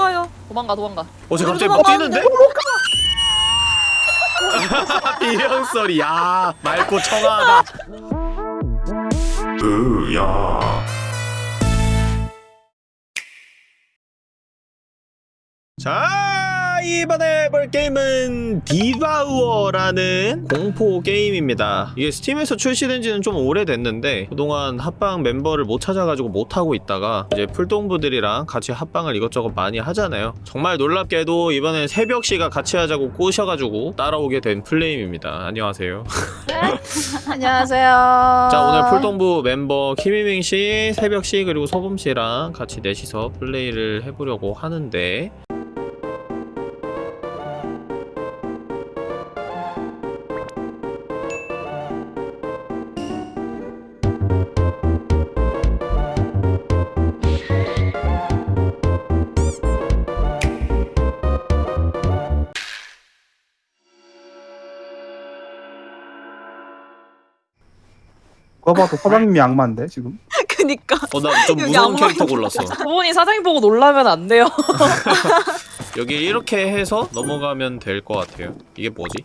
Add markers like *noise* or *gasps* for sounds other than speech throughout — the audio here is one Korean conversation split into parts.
도망가요. 도망가 도망가. 어, 쟤 갑자기 막 뛰는데? 나가는데? 비명 소리, 야, 맑고 청아하다. 으야. 자, 이번에 해볼 게임은 디바우어라는 공포 게임입니다. 이게 스팀에서 출시된 지는 좀 오래됐는데 그동안 합방 멤버를 못 찾아가지고 못하고 있다가 이제 풀동부들이랑 같이 합방을 이것저것 많이 하잖아요. 정말 놀랍게도 이번엔 새벽씨가 같이 하자고 꼬셔가지고 따라오게 된 플레임입니다. 안녕하세요. *laughs* 안녕하세요. 자 오늘 풀동부 멤버 키미밍씨, 새벽씨 그리고 소범씨랑 같이 넷이서 플레이를 해보려고 하는데 누가 봐도 사장님이 악마인데 지금 *laughs* 그니까. 어 나 좀 무서운 캐릭터 골랐어 부모님 사장님 보고 놀라면 안 돼요. *laughs* 여기 이렇게 해서 넘어가면 될 것 같아요 이게 뭐지?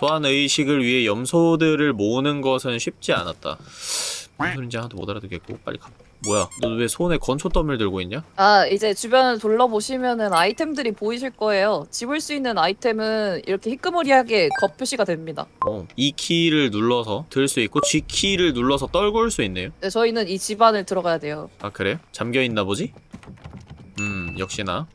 소환 의식을 위해 염소들을 모으는 것은 쉽지 않았다 무슨 소린지 하나도 못 알아듣겠고 빨리 가 뭐야 너 왜 손에 건초 더미를 들고 있냐? 아 이제 주변을 둘러보시면은 아이템들이 보이실 거예요. 집을 수 있는 아이템은 이렇게 희끄무리하게 겉 표시가 됩니다. 어, 이 키를 눌러서 들 수 있고 G 키를 눌러서 떨굴 수 있네요 네, 저희는 이 집안을 들어가야 돼요. 아 그래요? 잠겨있나 보지? 음 역시나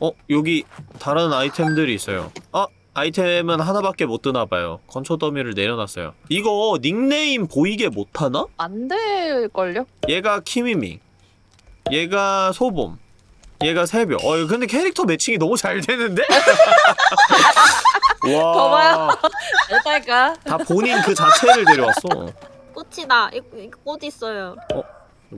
어? 여기 다른 아이템들이 있어요 아! 아이템은 하나밖에 못 드나봐요 건초 더미를 내려놨어요 이거 닉네임 보이게 못하나? 안 될걸요? 얘가 키미밍 얘가 소봄 얘가 새벽 어 근데 캐릭터 매칭이 너무 잘 되는데? *laughs* 와 봐봐요. 어떨까? 다 본인 그 자체를 데려왔어 꽃이다. 이거, 이거 꽃 있어요. 이거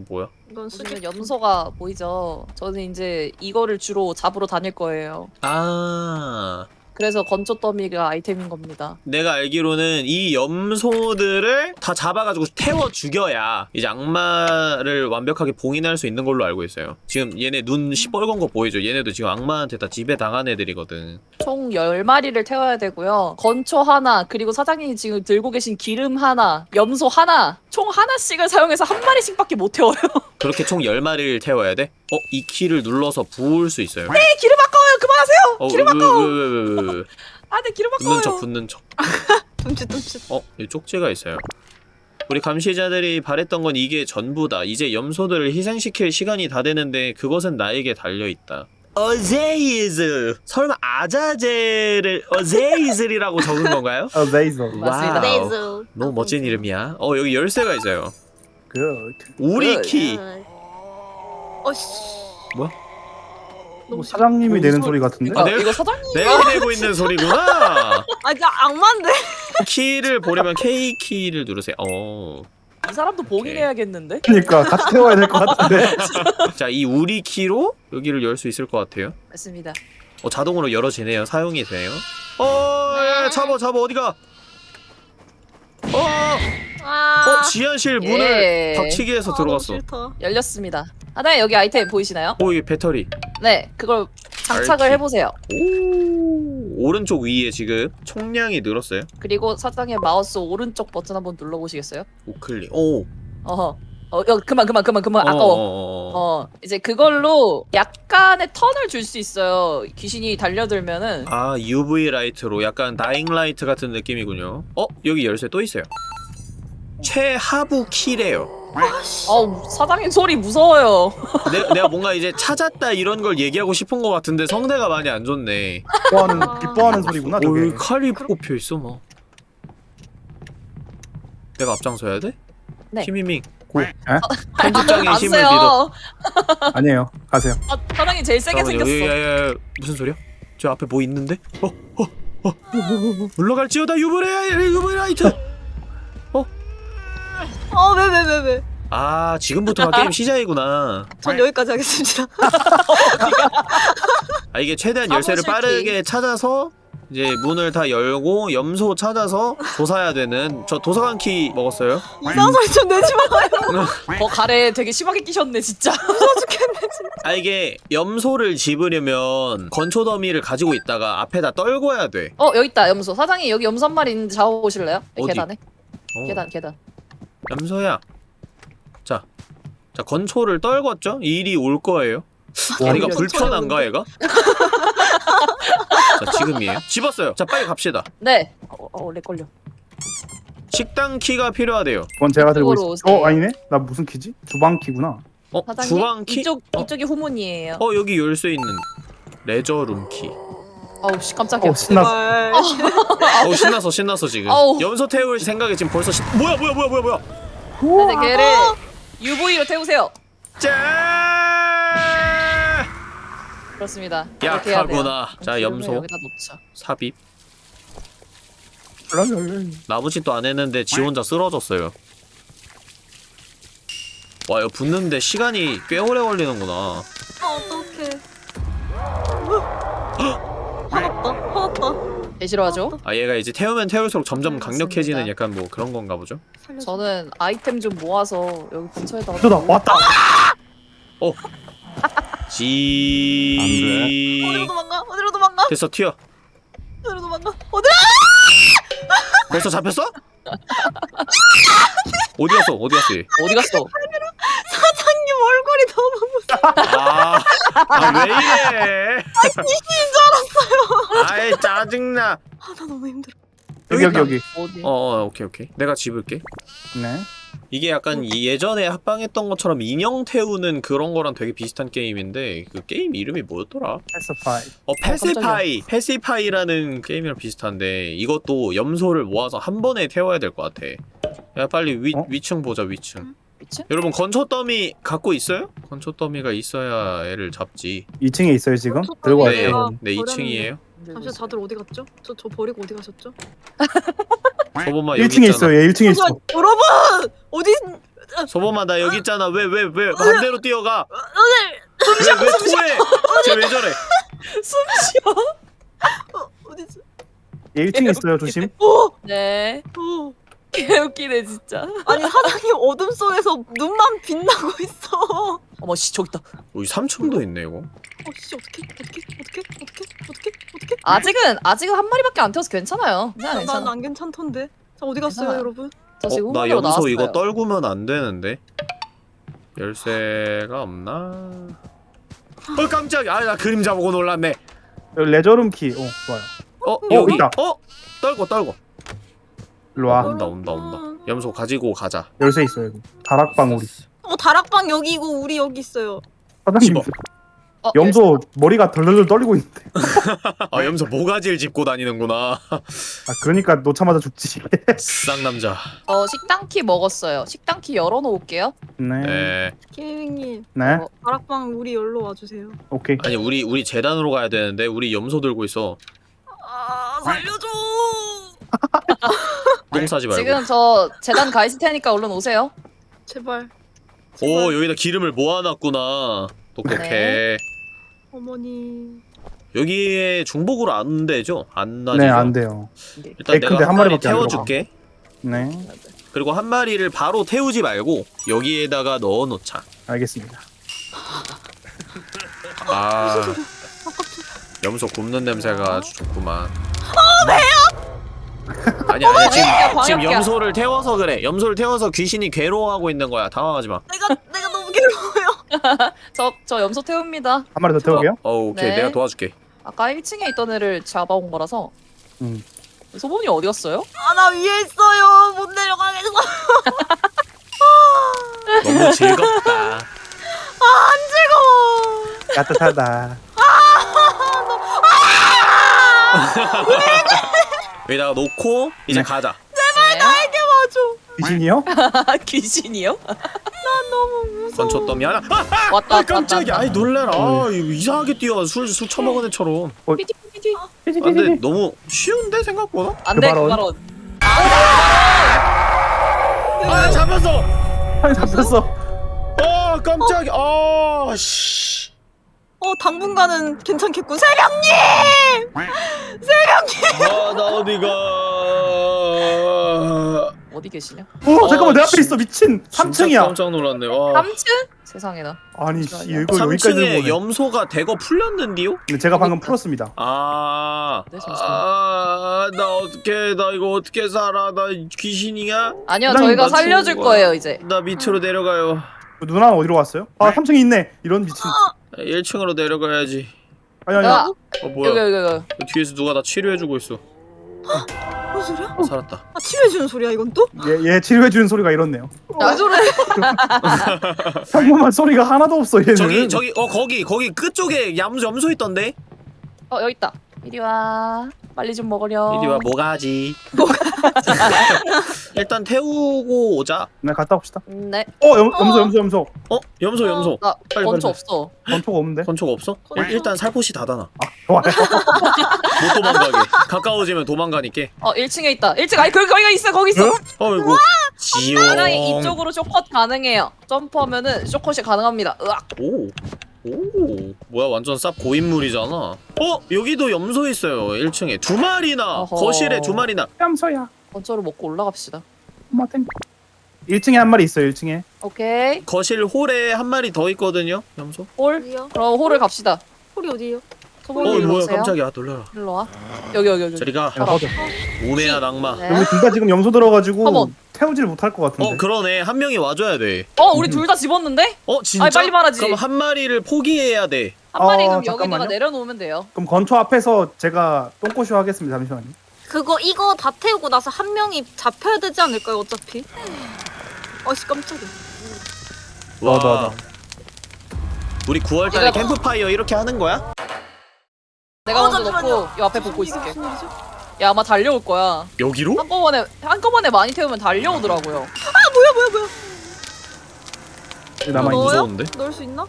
뭐야? 이건. 보시면 염소가 보이죠? 저는 이제 이거를 주로 잡으러 다닐 거예요. 아 그래서 건초 더미가 아이템인 겁니다. 내가 알기로는 이 염소들을 다 잡아가지고 태워 죽여야 이제 악마를 완벽하게 봉인할 수 있는 걸로 알고 있어요. 지금 얘네 눈 시뻘건 거 보이죠? 얘네도 지금 악마한테 다 지배 당한 애들이거든. 총 10마리를 태워야 되고요. 건초 하나, 그리고 사장님이 지금 들고 계신 기름 하나, 염소 하나, 총 하나씩을 사용해서 한 마리씩밖에 못 태워요. *laughs* 그렇게 총 10마리를 태워야 돼? 어? 이 키를 눌러서 부을 수 있어요. 네, 기름 아까워요. 그만하세요. 어, 기름 왜, 아까워. 왜, 왜, 왜, 왜, 왜. *laughs* 아, 네, 기름 붙는 척, 아까워요. 붙는 척. *laughs* 둠칫 둠칫. 어? 이 쪽지가 있어요. 우리 감시자들이 바랬던 건 이게 전부다. 이제 염소들을 희생시킬 시간이 다 되는데 그것은 나에게 달려있다. 어제이즈! 설마 아자제를 어제이즈리라고 적은 건가요? *laughs* 어 레이저 맞습니다. 너무 멋진 이름이야. 어 여기 열쇠가 있어요. 그 우리 그, 키. 어씨. 뭐 사장님이 내는 소리 같은데 아, 아, 내가- 이거 사장님 내가 내고 있는 소리구나. *laughs* 아, 진짜 악마인데. 키를 보려면 K 키를 누르세요. 어. 이 사람도 봉인해야겠는데? 그러니까 같이 태워야 될 것 같은데 *laughs* 자, 이 우리 키로 여기를 열 수 있을 것 같아요. 맞습니다. 어, 자동으로 열어지네요. 사용이 돼요. 어, 야, 잡아, 잡아, 어디가? 어, 아. 어, 지하실 문을 예. 닥치기 해서 아, 들어갔어. 열렸습니다. 하나에 여기 아이템 보이시나요? 오, 이게 배터리. 네, 그걸 장착을 알키. 해보세요. 오, 오른쪽 위에 지금 총량이 늘었어요. 그리고 사장의 마우스 오른쪽 버튼 한번 눌러보시겠어요? 우클릭. 오, 어허. 어, 여, 그만, 그만, 그만, 그만. 아까워. 어, 어, 어. 어, 이제 그걸로 약간의 stun을 줄 수 있어요. 귀신이 달려들면은. 아, UV light로 약간 Dying Light 같은 느낌이군요. 어, 여기 열쇠 또 있어요. 최하부 키래요. 어우, 사장님 소리 무서워요. *laughs* 내, 내가 뭔가 이제 찾았다 이런 걸 얘기하고 싶은 것 같은데 성대가 많이 안 좋네. 기뻐하는 기뻐하는 소리구나 오, 저게 여기 칼이 꼽혀 있어 막. 내가 앞장서야 돼? 네. 키미밍 고 에? *laughs* 편집장의 안 힘을 세요. 믿어. *laughs* 아니에요 가세요 아, 사장님 제일 세게 잠깐만요. 생겼어. 야, 야, 야, 무슨 소리야? 저 앞에 뭐 있는데? 어, 어, 어. 물러갈지어다 유브레 유브라이트. 어, 왜, 왜, 왜, 왜. 아, 지금부터가 게임 *laughs* 시작이구나. 전 여기까지 하겠습니다. 아 이게 최대한 열쇠를 사무실 빠르게 찾아서 이제 문을 다 열고 염소 찾아서 조사해야 되는 저 도서관 키 먹었어요. 이상한 소리 좀 내지 마요. 어 *laughs* 가래 되게 심하게 끼셨네 진짜. *laughs* 아 이게 염소를 집으려면 건초 더미를 가지고 있다가 앞에다 떨궈야 돼. 어 여기 있다 염소. 사장님 여기 염소 한 마리 있는데 잡아보실래요? 이 어디? 계단에. 어. 계단 계단. 염소야. 자, 자 건초를 떨궜죠? 이 일이 올 거예요. 다리가 이런 불편한가 얘가? *laughs* 자 지금이에요. 집었어요. 자 빨리 갑시다. 네. 어, 어 원래 걸려. 식당 키가 필요하대요. 그건 제가 들고 있어. 어 오세요. 아니네? 나 무슨 키지? 주방 키구나. 어 사장님 주방 키? 이쪽 어, 이쪽이 후문이에요. 어 여기 열쇠 있는 leisure room 키. 어우 씨 깜짝이야. 어 신났어. 어우 신났어 신났어 지금. 아우. 염소 태울 생각에 지금 벌써 신... 뭐야 뭐야 뭐야 뭐야 뭐야. 근데 걔를 UV로 태우세요. 짜. 그렇습니다. 약하구나. 자 염소. 삽입. 나무짓도 안 했는데 지 혼자 쓰러졌어요. 와 이거 붙는데 시간이 꽤 오래 걸리는구나. 아, 어떡해. 화났다. 화났다. 개 싫어하죠? 아 얘가 이제 태우면 태울수록 점점 그렇습니다. 강력해지는 약간 뭐 그런 건가 보죠? 저는 아이템 좀 모아서 여기 근처에다가 또다 왔다. 지. 어디로 도망가? 어디로 도망가? 됐어 튀어. 어디로 도망가? 어디로? 벌써 잡혔어? 어디 갔어? 어디 갔어? 얘? 어디 갔어? 사장님 얼굴이 너무 무서워. 아, 아, 왜 이래? 귀신인 줄 알았어요. 아이 짜증나. 아, 나 너무 힘들어. 여기 여기 여기. 어디? 어, 어, 오케이 오케이. 내가 집을게. 네. 이게 약간 이 예전에 합방했던 것처럼 인형 태우는 그런 거랑 되게 비슷한 게임인데 그 게임 이름이 뭐였더라? Pacify. 어 Pacify Pacify라는 게임이랑 비슷한데 이것도 염소를 모아서 한 번에 태워야 될 것 같아. 야 빨리 위, 어? 위층 보자 위층. 미친? 여러분 건초 더미 갖고 있어요? 건초 더미가 있어야 애를 잡지. 2층에 있어요 지금? 어, 들고 네, 왔어요. 네 버렸는데. 2층이에요. 잠시 다들 어디 갔죠? 저, 저 버리고 어디 가셨죠? *laughs* 소범아 여기 1층에 있잖아. 있어요. 얘 1층에 있어. 잠시만, 여러분! 어디, 소범아 나 여기 있잖아. 왜 왜 왜 반대로 뛰어가? 오늘, 왜왜 토해? 쟤왜 저래? *laughs* 숨 쉬어. 어, 어디지? 얘 1층에 있어요. 조심. 오! 네. 오! 개웃기네 진짜. 아니, 사장님 어둠 속에서 눈만 빛나고 있어. 어머 씨 저기 있다. 여기 3층도 있네 이거. 어, 씨, 어떡해, 어떡해, 어떡해, 어떡해, 어떡해, 어떡해. 아직은 아직은 한 마리밖에 안 태워서 괜찮아요. 괜찮아 난 괜찮아. 안 괜찮던데. 자, 어디 갔어요, 괜찮아. 여러분? 저 지금 어, 나 염소 나왔어요. 이거 떨구면 안 되는데. 열쇠가 없나? 어 깜짝이야. 아, 나 그림자 보고 놀랐네. 여기 레저룸 키. 어 좋아요. 어, 어, 여기. 있다. 어? 떨고 떨고. 일로 와. 온다 온다 온다. 염소 가지고 가자. 열쇠 있어요 여기. 다락방 우리. 어, 다락방 여기고 우리 여기 있어요. 사장님. 어, 염소 머리가 덜덜덜 떨리고 있는데. *laughs* 아 염소 모가지를 짚고 다니는구나. 아 그러니까 놓자마자 죽지. *laughs* 쌍남자. 어 식당 키 먹었어요. 식당 키 열어놓을게요. 네. 네. 네. 케이밍님, 어. 다락방 우리 열로 와주세요. 오케이. 아니 우리 우리 재단으로 가야 되는데 우리 염소 들고 있어. 아, 살려줘! 똥 싸지 말고. 지금 저 재단 가 있을 테니까 얼른 오세요. 제발. 오. 여기다 기름을 모아놨구나. 똑똑해. 네. 어머니. 여기에 중복으로 안 되죠? 안 나지죠? 네안 돼요. 일단 네, 내가 근데 한한 마리 태워줄게. 네. 그리고 한 마리를 바로 태우지 말고 여기에다가 넣어놓자. 알겠습니다. 아 염소 굽는 냄새가 아주 좋구만. 아니 아니 지금 광역이야, 지금 광역이야. 염소를 태워서 그래. 염소를 태워서 귀신이 괴로워하고 있는 거야. 당황하지 마. 내가, 내가 너무 괴로워요. *laughs* 저 저 염소 태웁니다. 한 마리 더 태우게요? 어 오케이 네. 내가 도와줄게. 아까 1층에 있던 애를 잡아온 거라서. 음. 소문이 어디 갔어요? 아, 나 위에 있어요. 못 내려가겠어. *laughs* 너무 즐겁다. 안 즐거워. 따뜻하다. *laughs* 여기다가 놓고 이제 네. 가자. 네. 이게 맞아. 귀신이요? *laughs* 귀신이요? 너무 무서워. 건초 더미 하나. 아, 왔다 왔다 아 깜짝이야. 아이 놀래라. 어. 아, 이거 이상하게 뛰어. 술술 처먹은 애처럼. 피디. 아, 근데 너무 쉬운데 생각보다? 안돼 그그 발언. 발언. 아 잡혔어. 아니 잡혔어. 아 깜짝이야. 아 씨. 어 당분간은 괜찮겠군. 세령님! *laughs* 아, 나 어디가. 어디 계시냐? 오 잠깐만 내 어, 앞에 있어 미친 진짜 3층이야 깜짝 놀랐네. 와. 3층? 세상에나. 아니 씨. 이거 여기까지 3층에 오네 염소가 대거 풀렸는데요? 근데 제가 방금 풀었습니다 아, 네. 아, 나 어떻게, 나 이거 어떻게 살아? 나 귀신이야? 아니요, 난 저희가 나 살려줄 거예요 이제. 나 밑으로 내려가요. 누나는 어디로 갔어요? 아 3층에 있네 이런 미친 1층으로 내려가야지. 아니 아니 야, 어, 여기 뭐야? 여기 여기. 그 뒤에서 누가 나 치료해주고 있어. 무슨 소리야? 어, 살았다. 아 치료해주는 소리야 이건 또? 얘, 얘 치료해주는 소리가 이렇네요 왜 저래? *laughs* 평범한 소리가 하나도 없어 얘는 저기, 저기, 어, 거기, 거기 끝쪽에 염소, 염소 있던데? 어 여기 있다. 이리 와. 빨리 좀 먹으렴. 이리 와, 뭐가지? 일단 태우고 오자. 네 갔다 옵시다 네. 어 염, 염소 염소 염소 어? 염소, 염소. 나 빨리, 건초 빨리. 없어. 건초가 없는데 건초가 없어? 일, 일단 살포시 닫아놔. 좋아요 *laughs* 못 도망가게. 가까워지면 도망가니까. 어 1층에 있다. 1층 아니 거기 거기 있어 거기 있어. 어이구. 지용. 이쪽으로 쇼컷 가능해요. 점프하면은 쇼컷이 가능합니다. 으악. 오. 오. 뭐야, 완전 쌉 고인물이잖아. 어? 여기도 염소 있어요. 1층에. 두 마리나. 어허. 거실에 두 마리나. 염소야 건초를 먹고 올라갑시다. 엄마 땡 1층에 한 마리 있어요 1층에 오케이. 거실 홀에 한 마리 더 있거든요. 염소. 홀. 어디요? 그럼 홀을 갑시다. 홀이 어디요? 어, 뭐야, 오세요. 깜짝이야. 놀라라. 일로 와. 여기 여기 여기. 저리 가. 야, 꺼져. 오메야 낭마. 네. 여기 둘 다 지금 염소 들어가지고 한번. 태우질 못할 것 같은데 어, 그러네. 한 명이 와줘야 돼. 어 우리 둘 다 집었는데? 어, 진짜? 아니, 빨리 말하지. 그럼 한 마리를 포기해야 돼. 한 마리 어, 그럼 여기다가 잠깐만요. 내려놓으면 돼요. 그럼 건초 앞에서 제가 똥꼬쇼 하겠습니다 잠시만요 그거 이거 다 태우고 나서 한 명이 잡혀야 되지 않을까요 어차피? *gasps* 아씨 깜짝이야. 너. 우리 9월달에 얘들아. 캠프파이어 이렇게 하는 거야? 내가 어, 먼저 잠시만요. 넣고 요 앞에 보고 있을게. 야 아마 달려올 거야. 여기로? 한꺼번에 한꺼번에 많이 태우면 달려오더라고요. 뭐야 뭐야 뭐야? 여기 남아있는 넣어요? 무서운데? 넣을 수 있나?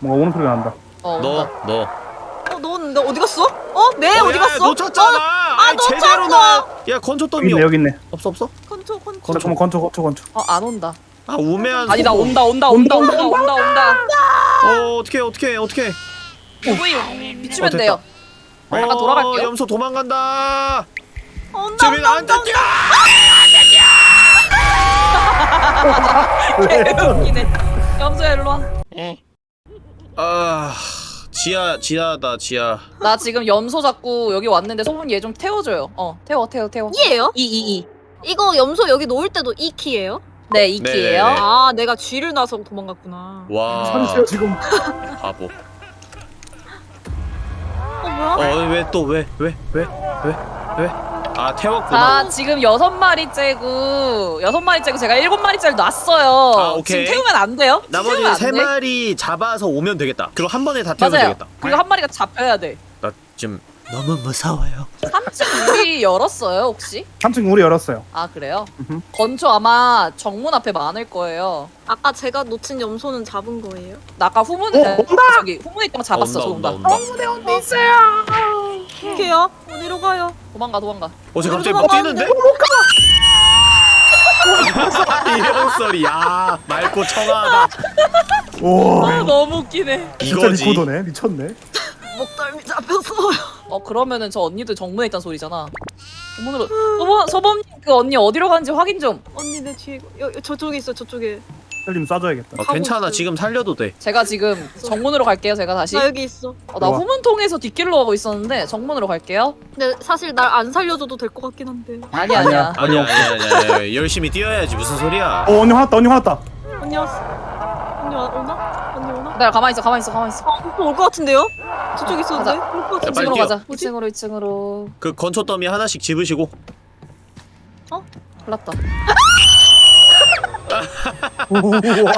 뭔가 오는 소리가 난다 어. 너, 너. 어 넣었는데 어디 갔어? 어? 네 어, 어디 야, 갔어? 놓쳤잖아. 아이, 놓쳤어. 제대로 나. 야, 덤이 있네 여기 있네 없어 없어? 건초 건초. 건초. 잠깐만 건초 건초 건초 어, 안 온다. 아, 우매한. 아니다. 온다 온다 온다 온다 온다 온다. 어, 어떻게 어떻게 어떻게? 우이 미치면 어, 됐다. 돼요. 잠깐 돌아갈게요. 염소 도망간다. 어, 안돼 온다. 뛰어. 웃기네. 염소야 일로 와. 아, 지하 지하다 지하. 나 지금 염소 잡고 여기 왔는데 소문 얘 좀 태워줘요. 어 태워 태워 태워. 이에요? 이 이 이. 이거 염소 여기 놓을 때도 이 키예요? 네 이키예요. 네네네. 아 내가 쥐를 놔서 도망갔구나. 와, 지금 바보. 어 뭐야? 어, 왜 또 왜 왜 왜 왜 왜? 아, 태웠구나. 자 지금 여섯 마리째고 여섯 마리째고 제가 일곱 마리째를 놨어요. 아, 오케이. 지금 태우면 안 돼요? 나머지 태우면 안세 돼? 마리 잡아서 오면 되겠다. 그럼 한 번에 다 태우면 맞아요. 되겠다. 그리고 한 마리가 잡혀야 돼. 나 지금 너무 무서워요. 3층 문이 열었어요 혹시? 3층 문이 열었어요 아 그래요? 음흠. 건초 아마 정문 앞에 많을 거예요. 아까 제가 놓친 염소는 잡은 거예요? 나 아까 후문 어, 온다! 저기 후문에 있던 거 잡았어. 온다, 저 온다, 온다. 온다. 어떡해요? 어디로 가요? 도망가 도망가. 어, 쟤 갑자기 어디로 뭐 뛰는데? 이런 소리, 야, 맑고 청아하다. 오 아 너무 웃기네. 진짜 이거지. 리코더네 미쳤네 목덜미 잡혔어요. 어 그러면은 저 언니도 정문에 있단 소리잖아. 정문으로 소범 소범님 그 언니 어디로 가는지 확인 좀. 언니 내 뒤에 여, 여, 저쪽에 있어 저쪽에. 셀림 쏴줘야겠다 어, 괜찮아, 있어요. 지금 살려도 돼. 제가 지금 정문으로 갈게요. 제가 다시. 나 여기 있어. 어, 나 좋아. 후문 통해서 뒷길로 가고 있었는데 정문으로 갈게요. 근데 사실 날 안 살려줘도 될 것 같긴 한데. 아니. 아니야, 아니야, 아니야, 아니야. 열심히 뛰어야지. 무슨 소리야? 어 언니 화났다 언니 화났다 언니 왔어. 언니 와, 오나? 언니 오나? 나 가만히 있어. 가만히 있어. 가만히 있어. 아, 올것 같은데요? 저쪽 있었는데? 가자. 올것 같은데? 빨리 2층으로 뛰어. 가자. 뭐지? 2층으로 2층으로. 그 건초 더미 하나씩 집으시고. 흘렀다. 우와.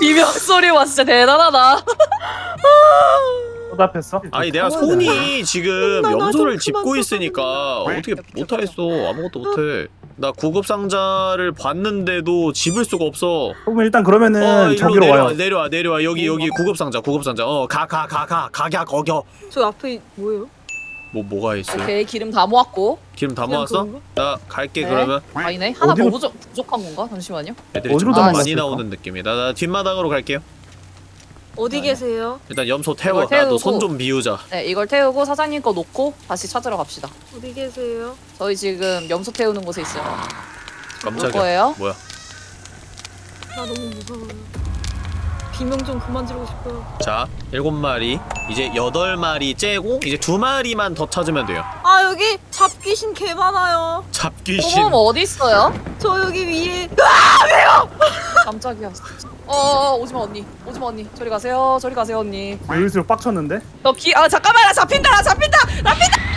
비명 소리 와 진짜 대단하다. 쏟아했어 아니 내가 손이 지금 나, 나 염소를 좀 짚고 있으니까 어떻게 못하겠어 아무것도 못해 나 구급 상자를 봤는데도 집을 수가 없어 그러면 일단 그러면은 어 저기로 내려와 와요 내려와 내려와 여기 여기 구급 상자 구급 상자 어 가 가 가 가 가야 거겨 저 앞에 뭐예요? 뭐 뭐가 있어 오케이 기름 다 모았고. 기름 다 모았어? 나 갈게 네. 그러면 아니네. 하나 더 어디로- 부족, 부족한 건가? 잠시만요. 애들이 좀 어디로 많이 도망갔을까? 나오는 느낌이다 나 뒷마당으로 갈게요 어디 계세요? 일단 염소 태워. 이걸 나도 태우고. 손좀 비우자. 네 이걸 태우고 사장님 거 놓고 다시 찾으러 갑시다. 어디 계세요? 저희 지금 염소 태우는 곳에 있어요. 올 깜짝이야. 거예요? 뭐야? 나 너무 무서워요. 비명 좀 그만 지르고 싶어요. 자, 일곱 마리. 이제 여덟 마리 째고 이제 두 마리만 더 찾으면 돼요. 아 여기 잡귀신 개 많아요. 잡귀신. 어머 어디 있어요? 저 여기 위에 *laughs* 깜짝이야. 어, 어 오지마 언니. 오지마 언니. 저리 가세요. 저리 가세요 언니. 여기서 빡쳤는데? 너기아 잠깐만 나 잡힌다 나 잡힌다 잡힌다.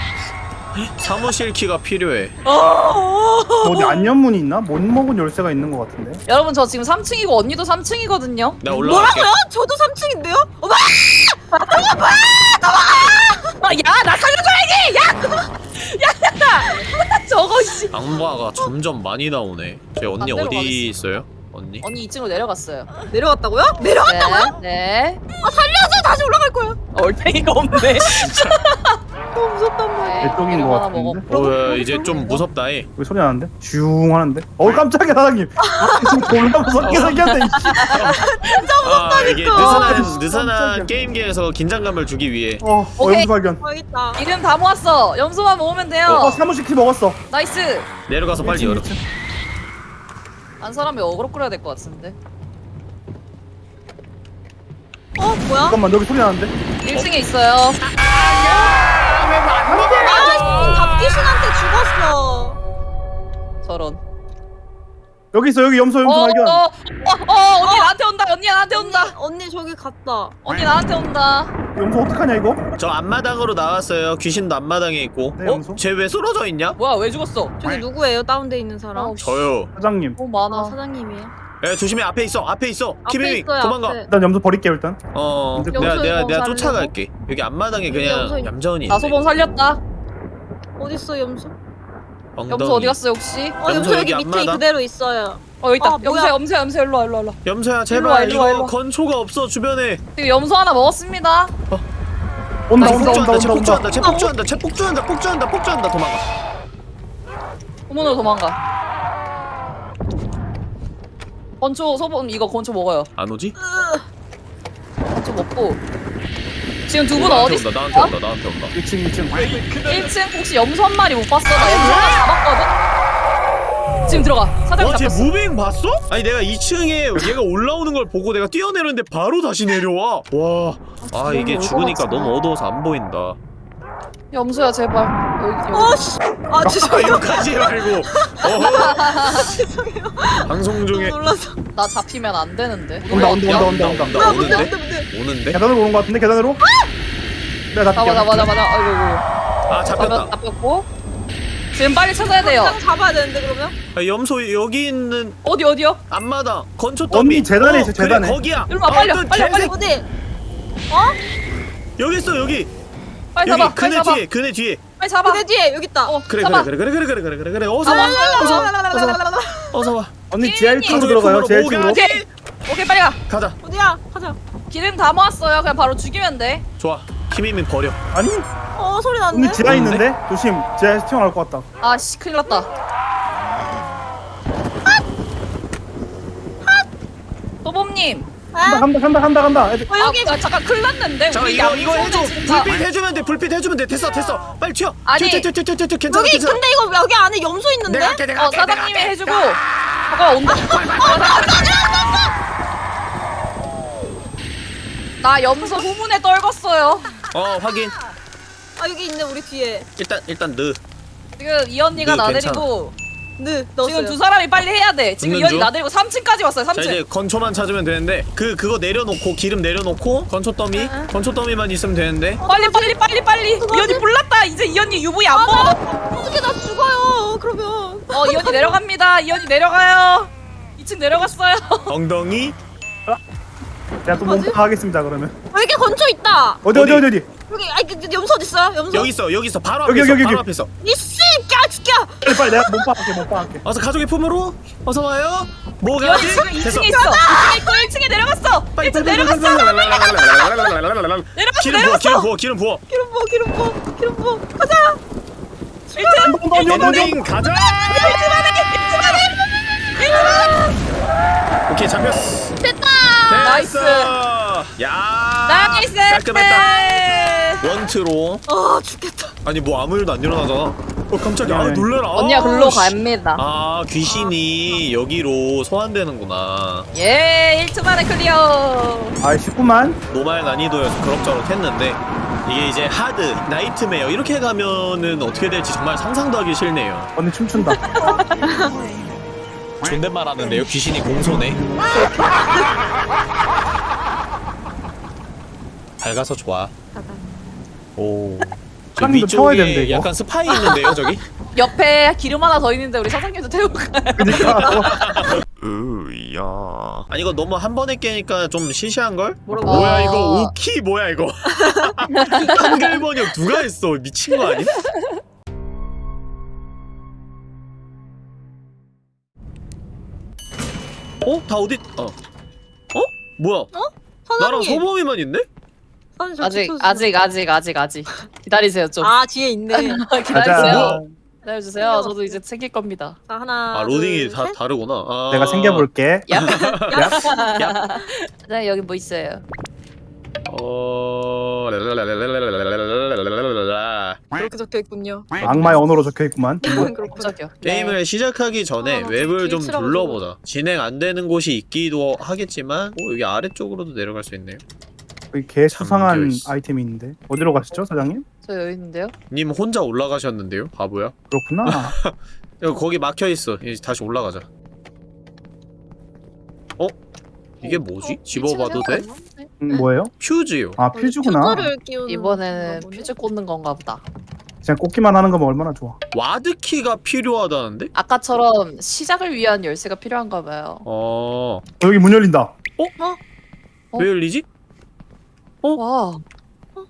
사무실 키가 필요해. 어. 뭐 어디 안전문이 있나? 못 먹은 열쇠가 있는 것 같은데? 여러분 저 지금 3층이고 언니도 3층이거든요. 나 올라갈게. 뭐라고요? 저도 3층인데요? 어머! 아, 야, 나 살려줘야지! 야! 야, 야! 저거, 씨. 악마가 점점 많이 나오네. 제 언니 어디 가겠습니다. 있어요? 언니? 언니 2층으로 내려갔어요. 내려갔다고요? 내려갔다고요? 네. 네. 아 살려줘 다시 올라갈 거야. 얼탱이가 없네. *laughs* 너무 무섭단 말이야. 네, 이름 것 하나 같은데? 먹어. 어, 야, 이제 좀 무섭다. 해. 왜 소리 나는데? 슝 하는데? 어 깜짝이야 사장님 *laughs* 지금 졸라 무섭게 생겼네 이씨. 아, 아, 느슨한 진짜 느슨한. 게임계에서 긴장감을 주기 위해. 어, 어 오케이. 염소 발견 어 있다. 기름 다 모았어. 염소만 모으면 돼요. 어 사무실 키 먹었어 나이스. 내려가서 빨리 열어. 한 사람이 어그로 끌어야 될 것 같은데. 어 뭐야? 잠깐만 여기 소리 나는데? 1층에 있어요. 아 잡귀신한테 죽었어. 저런. 여기 있어 여기 염소 어, 염소 어, 발견 어, 어, 언니 나한테 온다. 언니 나한테 온다. 언니, 언니 저기 갔다. 언니 나한테 온다. 염소 어떡하냐 이거? 저 앞마당으로 나왔어요. 귀신도 앞마당에 있고. 네, 어? 염소. 쟤 왜 쓰러져 있냐? 뭐야, 왜 죽었어? 저기 누구예요? 다운돼 있는 사람? 어, 저요. 사장님 아 많아. 사장님이에요. 야, 조심해. 앞에 있어. 앞에 있어. 앞에 있어요. 도망가. 앞에. 일단 염소 버릴게요 일단 어, 염소 내가 내가 내가? 쫓아갈게. 여기 앞마당에 염소 그냥 있- 얌전히. 나소범 살렸다. 어딨어 염소? 염소 어디 갔어 혹시? 어 염소 여기 여기 밑에 앞마당? 그대로 있어요. 어 여기 있다. 아, 염소 뭐야? 염소 염소 일로 와 일로 와 일로 와. 염소야 일로 와, 제발 일로 와, 일로 이거 와. 건초가 없어 주변에. 지금 염소 하나 먹었습니다. 온다 쟤 온다 온다 폭주한다. 쟤 온다 온다 폭주한다. 쟤 폭주한다. 쟤 폭주한다. 폭주한다. 폭주한다. 도망가. 후문으로 도망가. 건초 소범 이거 건초 먹어요. 안 오지? 건초 먹고. 지금 두분 나한테 어디 온다. 있어? 나한테 온다. 나한테 온다. 1층 2층 1층 혹시 염소 한 마리 못 봤어? 나 염소 하나 잡았거든. 지금 들어가. 사장 와, 쟤 잡혔어. moving 봤어? 아니 내가 2층에 얘가 올라오는 걸 보고 내가 뛰어내렸는데 바로 다시 내려와. 와, 아 이게 죽으니까 너무 어두워서 안 보인다. 염소야 제발. 여기 여기. 어씨. 아 아, *laughs* 죄송해요. 욕하지 말고. *laughs* 죄송해요. 방송 중에 놀라서. 나 잡히면 안 되는데. 온다 온다 야, 온다 온다 온다 온다, 아 오는데? 뭔데. 오는데? 계단으로 오는 것 같은데 계단으로? 내가 잡아 잡을게 잡아 잡아 잡아. 아이고 아이고. 아 잡혔 잡혔다. 잡혔고. 지금 빨리 찾아야 돼요. 당장 잡아야 되는데 그러면? 아, 염소 여기 있는 어디 어디요? 앞마당 건초 더미. 언니 재단에 있어, 재단에. 거기야. 일로 와, 빨리 와, 어떤 빨리 와, 빨리 어디? 여기 있어 여기. 빨리 여기 잡아. 빨리 그네 잡아. 뒤에 그네 뒤에. 빨리 잡아. 그대 뒤에 여기 있다. 어, 그래 잡아. 그래 그래 그래 그래 그래 그래 그래 어서 와. 어서 와. 어서 와. 언니 지하 언니. 1층으로 들어가요 지하 1층으로 오케이. 오케이 빨리 가. 가자. 어디야? 가자. 기름 다 모았어요. 그냥 바로 죽이면 돼. 좋아. 키미민 버려. 아니 어 소리 났네. 언니 지하 없는데? 있는데? 조심 지하에서 튀어나올 것 같다 아씨 큰일 났다. 도범님. 아, 간다 간다 간다 간다 애들 어 여기 아, 아, 잠깐 큰일 났는데. 우리 이거 이거 해줘. 양손에 진짜- 불빛 해주면 돼. 불빛 해주면 돼. 됐어 됐어. 빨리 튀어. 아니. 튀어 튀어 튀어 튀어 튀어. 괜찮아 여기 괜찮아. 근데 이거 여기 안에 염소 있는데? 내가 할게 내가 어 할게. 사장님이 해주고. 잠깐 온다. 나 염소 후문에 떨궜어요. 어 확인. 아 여기 있네 우리 뒤에. 일단 일단 느. 지금 이 언니가 네, 나대리고 네 넣었어요. 지금 두 사람이 빨리 해야 돼. 지금 이 붙는 언니 중? 나대리고 3층까지 왔어요. 자 3층. 이제 건초만 찾으면 되는데 그 그거 내려놓고 기름 내려놓고 건초 더미 응. 건초 더미만 있으면 되는데. 빨리 빨리 빨리 빨리. 이 언니 불났다. 이제 이 언니 UV 안 먹어. 어떻게 나 죽어요? 그러면. 어, 이 언니 내려갑니다. 이 언니 내려가요. 2층 내려갔어요. *laughs* 엉덩이. 제가 또? 몸파 하겠습니다 그러면 여기 건초 있다. 어디 어디 어디 어디 여기 아니 그, 그 염소 어디 있어요? 염소. 여기 있어 여기 있어 바로 앞에 여기, 있어 여기, 바로 여기. 앞에 있어. 이씨 까치야. 빨리 빨리 내가 몸파 할게 몸파 할게 어서 가족의 품으로 어서 와요. 이 뭐가 언니 지금 2층에 있어. 2층에 있고 1층에 내려갔어. 빨리 1층 빨리 내려갔어. 내려갔어. 내려갔어. 기름 부어 기름 부어 기름 부어. 기름 부어 기름 부어 기름 부어. 가자. 1층. 온다 온다 온다 온다 엔딩 가자. 오케이 잡혔어. 됐어. 야. nice! 깔끔했다. 원트로. 아 죽겠다. 아니 뭐 아무 일도 안 일어나잖아. 어 깜짝이야. 아 네. 놀래라. 언니가 아, 글로 씨. 갑니다. 아 귀신이 여기로 소환되는구나. 예, 1초 만에 clear. 아 쉽구만 normal 난이도여서 그럭저럭 했는데 이게 이제 hard, nightmare 이렇게 가면은 어떻게 될지 정말 상상도 하기 싫네요. 언니 춤춘다 *laughs* 존댓말 하는데요. 귀신이 공손해. *laughs* 밝아서 좋아. 오. 저 사장님도 태워야 되는데, 이거. 약간 스파이 있는데요, 저기? *laughs* 옆에 기름 하나 더 있는데 우리 사장님도 태우고 가요. 그니까 *laughs* 으야. 아니 이거 너무 한 번에 깨니까 좀 시시한 걸? 뭐라고? 어. 뭐야 이거 오키 뭐야 이거? 한글 번역 누가 했어? 미친 거 아니? 어? 다 어디? 어. 어? 뭐야? 나랑 사장님. 소범이만 있네? 저 아직. 아직 아직 아직 아직 기다리세요 좀. 아 뒤에 있네. *laughs* 기다리세요. 기다려주세요. 저도 이제 챙길 겁니다. 자 하나. 아 로딩이 둘, 다 셋. 다르구나. 아. 내가 챙겨볼게 야, 네 여기 뭐 있어요? 어... 그렇게 적혀있군요. 악마의 언어로 적혀있구만. *laughs* 뭐. 그렇군요 네. 게임을 시작하기 전에 아, 웹을 좀 둘러보자. 진행 안되는 곳이 있기도 하겠지만 오 여기 아래쪽으로도 내려갈 수 있네요. 여기 개 수상한 아이템이 있는데. 어디로 가시죠 사장님? 저 여기 있는데요? 님 혼자 올라가셨는데요? 바보야? 그렇구나. *laughs* 거기 막혀있어. 다시 올라가자. 어? 이게 뭐지? 어? 집어봐도 돼? 음, 뭐예요? 퓨즈요. 아 퓨즈구나 퓨즈를 끼우는 이번에는 건가 보네. 퓨즈 꽂는 건가 보다. 그냥 꽂기만 하는 거면 얼마나 좋아 ward key가 필요하다는데? 아까처럼 시작을 위한 열쇠가 필요한가 봐요. 어. 어, 여기 문 열린다 어? 왜 열리지? 와,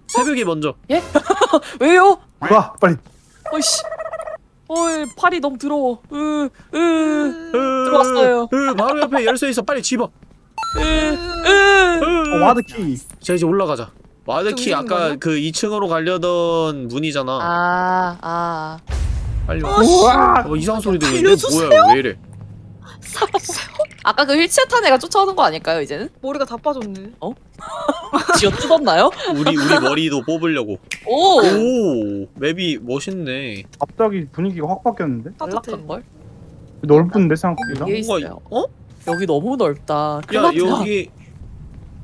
새벽이 먼저. *laughs* 왜요? 가 빨리 어이씨. 어이, 팔이 너무 더러워. 으, 으, 으, 들어왔어요. 으, 바로 옆에 열쇠 있어. 빨리 집어. 으, 으. 어, ward key 자 이제 올라가자. ward key 아까 거냐? 그 2층으로 가려던 문이잖아. 아, 아. 빨리 와. 어, 이상한 소리 들리는데. 뭐야 왜 이래? 아까 그 휠체어 탄 애가 쫓아오는 거 아닐까요, 이제는? 머리가 다 빠졌네. *laughs* 쥐어 뜯었나요? 우리 우리 머리도 뽑으려고. 오! 오 맵이 멋있네. 갑자기 분위기가 확 바뀌었는데 따뜻해. 연락한걸? 넓은데 생각보다 여기 뭔가. 어? 여기 너무 넓다. 야. 여기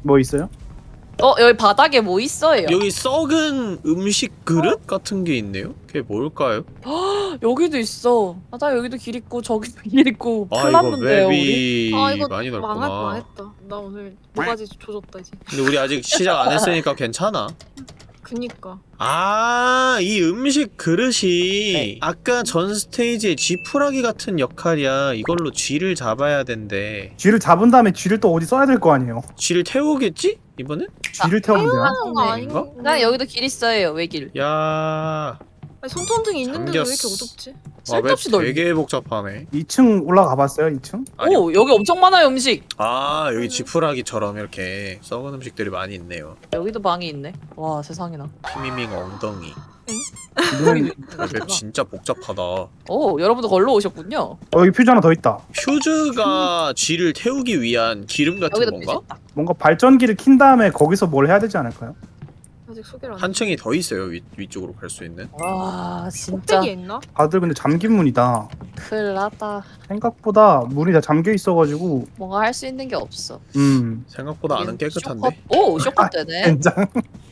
뭐 있어요? 어, 여기 바닥에 뭐 있어요? 여기 썩은 음식 그릇 같은 게 있네요. 그게 뭘까요? *gasps* 여기도 있어. 아, 나 여기도 길 있고 저기도 *laughs* 길 있고 아 이거 우리. 맵이 아 이거 많이 넓구나. 망할 망했다. 나 오늘 뭐가지 조졌다 이제. 근데 우리 아직 시작 안 했으니까 *laughs* 괜찮아. 그니까. 아, 이 음식 그릇이 네. 아까 전 스테이지의 쥐푸라기 같은 역할이야. 이걸로 쥐를 잡아야 된대. 쥐를 잡은 다음에 쥐를 또 어디 써야 될 거 아니에요 쥐를 태우겠지? 이번엔? 쥐를 태우면 돼요 하는 거 네. 아닌가? 나 여기도 길 있어요, 외길. 야, 아니, 손전등이 있는데도 왜 이렇게. 어둡지? 쓸데없이 넓. 되게 복잡하네. 2층 올라가 봤어요 2층? 아니, 오, 여기 엄청 많아요, 음식. 아, 여기 쥐푸라기처럼 이렇게 썩은 음식들이 많이 있네요. 여기도 방이 있네. 와, 세상에나. 피미밍 엉덩이. 아, 맵 진짜 복잡하다. 오, 여러분도 걸로 오셨군요. 어, 여기 퓨즈 하나 더 있다 퓨즈가 쥐를 태우기 위한 기름 같은 여기도 건가? 뭔가 발전기를 킨 다음에 거기서 뭘 해야 되지 않을까요? 아직 소개를 안. 한 층이 더 있어요. 위, 위쪽으로 갈 수 있는. 와, 진짜 있나? 다들 근데 잠긴 문이다 큰일 났다. 생각보다 문이 다 잠겨 있어가지고 뭔가 할 수 있는 게 없어. 음 생각보다 안은 깨끗한데. 쇼컷- 오, 쇼컷 되네. 된장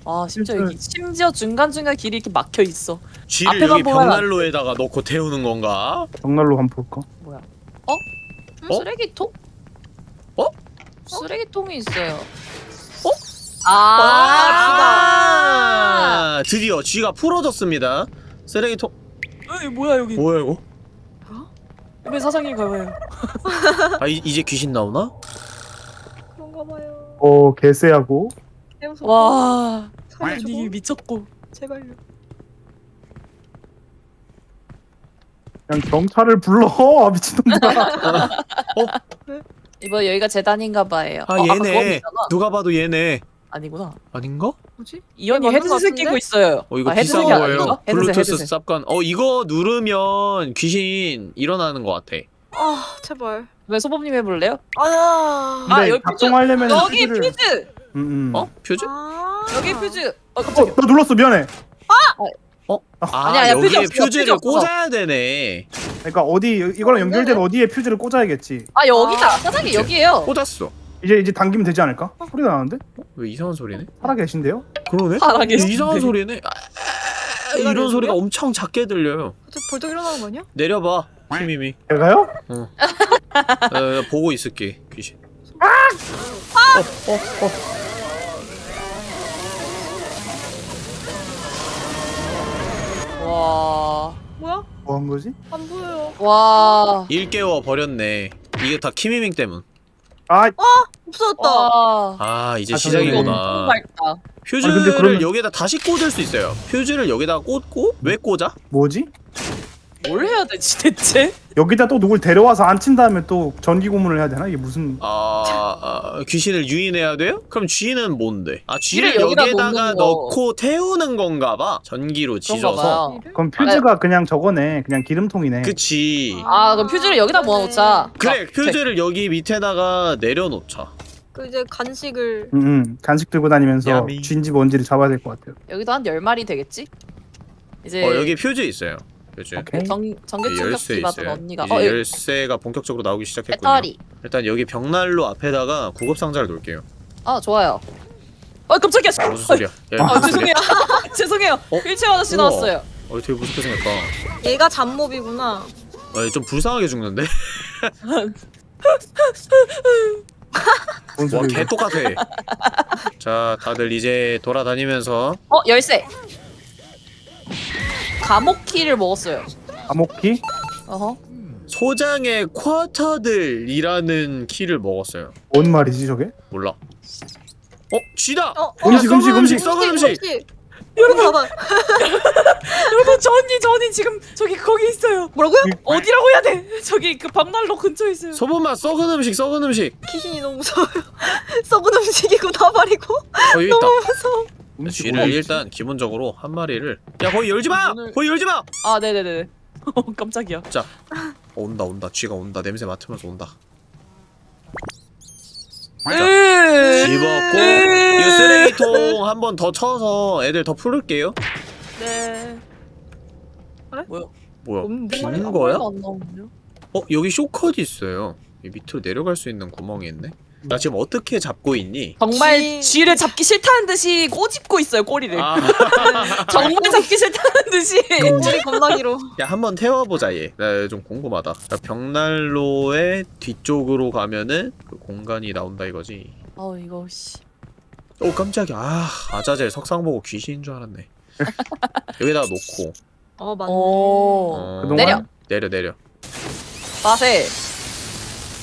아, 심지어 여기 심지어 중간 중간 길이 이렇게 막혀 있어. 쥐를 앞에만 여기 보면 벽난로에다가 넣고 태우는 건가? 정날로 한번 볼까? 음, 어? 쓰레기통? 어? 쓰레기통이 있어요. 어? 아, 아, 드디어 쥐가 풀어졌습니다. 쓰레기통 아, 이 뭐야 여기? 뭐야 이거? 왜 사장님 가봐요? 아 이, 이제 귀신 나오나? 그런가 봐요. 어 개쎄하고. 와. 분위기 미쳤고. 제발요. 그냥 경찰을 불러 *laughs* 미친놈들아 이번 여기가 재단인가 봐요. 아 어, 얘네. 누가 봐도 얘네 아니구나. 아닌가? 뭐지? 것 헤드셋? 끼고 있어요. 어 이거 아, 비싼 헤드셋이 거예요. 아닌가? 헤드셋, 블루투스 헤드셋. 쌉간. 어 이거 누르면 귀신 일어나는 것 같아. 아 제발. 왜 소범님 해볼래요? 아야. 아, 근데 여기 퓨즈! 작동하려면 여기 퓨즈를- 퓨즈! 음, 음. 어? 퓨즈? 아. 여기 퓨즈! 어 어, 나 눌렀어 미안해. 아 아니야, 아니야, 퓨즈 여기에 없어, 퓨즈를 퓨즈 없어. 꽂아야 되네 그러니까 어디 이거랑 연결된 어디에 퓨즈를 꽂아야겠지. 아 여기다! 아, 사장님 그치. 여기에요! 꽂았어 이제 이제 당기면 되지 않을까? 소리가 나는데? 왜 이상한 소리네? 살아 계신데요? 그러네? 살아 계신데. 이상한 소리네 아, 이런 소리가? 엄청 작게 들려요 갑자기 벌떡 일어나는 거 아니야? 내려봐 희미미 제가요? 어, 보고 있을게 귀신 어, 어, 어. 와... 뭐야? 뭐 한 거지? 안 보여요. 와... 일 깨워 버렸네 이게 다 키미밍 때문 아 없어졌다. 와... 아 이제 아, 너무 시작이구나 밝다 퓨즈를 아니, 근데 그러면- 여기다 다시 꽂을 수 있어요 퓨즈를 여기다 꽂고 왜 꽂아? 뭐지? 뭘 해야 되지 대체? 여기다 또 누굴 데려와서 앉힌 다음에 또 전기 고문을 해야 되나? 이게 무슨 아, 아, 귀신을 유인해야 돼요? 그럼 쥐는 뭔데? 아 쥐를 쥐를 여기다 여기에다가 놓는 거. 넣고 태우는 건가 봐 전기로 그런가 지져서 봐요 그럼 퓨즈가 그냥 저거네. 그냥 기름통이네. 그치 아 그럼 퓨즈를 여기다 모아놓자 그래 아, 퓨즈를 여기 밑에다가 내려놓자 그 이제 간식을 응, 응. 간식 들고 다니면서 야미. 쥐인지 뭔지를 잡아야 될 것 같아요. 여기도 한 10마리 되겠지? 이제 어 여기 퓨즈 있어요 오케이. 전기 열쇠 충격기 받은 있어요 언니가 이제 어 여기 열쇠가 본격적으로 나오기 시작했군요 배터리 일단 여기 벽난로 앞에다가 구급 상자를 놓을게요 아 좋아요 아 깜짝이야 무슨 소리야 야, 아 무슨? 죄송해요 *laughs* 죄송해요 어? 일체어 아저씨 우와. 나왔어요 어 되게 무섭게 생겼다 얘가 잡몹이구나. 어, 좀 불쌍하게 죽는데? 뭔 와 소리야? 개 똑같아 자 다들 이제 돌아다니면서 어 열쇠 감옥 키를 먹었어요 암호키? 어허 소장의 쿼터들이라는 키를 먹었어요. 뭔 말이지 저게? 몰라. 어, 쥐다. 어, 어, 음식, 음식, 음식. 썩은 음식. 여러분 봐봐. 여러분 저 언니 저 언니 지금 저기 거기 있어요 뭐라고요? 어디라고 해야 돼 *laughs* 저기 그 벽난로 근처에 있어요 소금맛 썩은 음식, 썩은 음식. 귀신이 너무 무서워요. *laughs* 썩은 음식이고 나발이고 어. 너무 무서워. 쥐를? 일단 기본적으로 한 마리를. 야, 거기 열지 마. 오늘- 거기 열지 마. 아 네네네 *laughs* 어, 깜짝이야 자, 어, 온다, 온다. 쥐가 온다. 냄새 맡으면서 온다. 으 집었고 이 쓰레기통 한 번 더 쳐서 애들 더 풀을게요. 네 뭐야 뭐야? 음, 빈한 거야? 어, 여기 쇼컷 있어요. 이 밑으로 내려갈 수 있는 구멍이 있네. 나 지금 어떻게 잡고 있니? 정말 쥐- 쥐를 잡기 싫다는 듯이 꼬집고 있어요 꼬리를 아, *laughs* 정말 잡기 싫다는 듯이 껍질이 겁나 길어. 야 한번 태워보자 얘. 나 좀 궁금하다. 자, 벽난로의 뒤쪽으로 가면은 그 공간이 나온다 이거지. 어 이거 씨 오 깜짝이야. 아 아자젤 석상 보고 귀신인 줄 알았네. *laughs* 여기다가 놓고 어 맞네. 오 어, 그동안 내려. 내려 내려. 맛에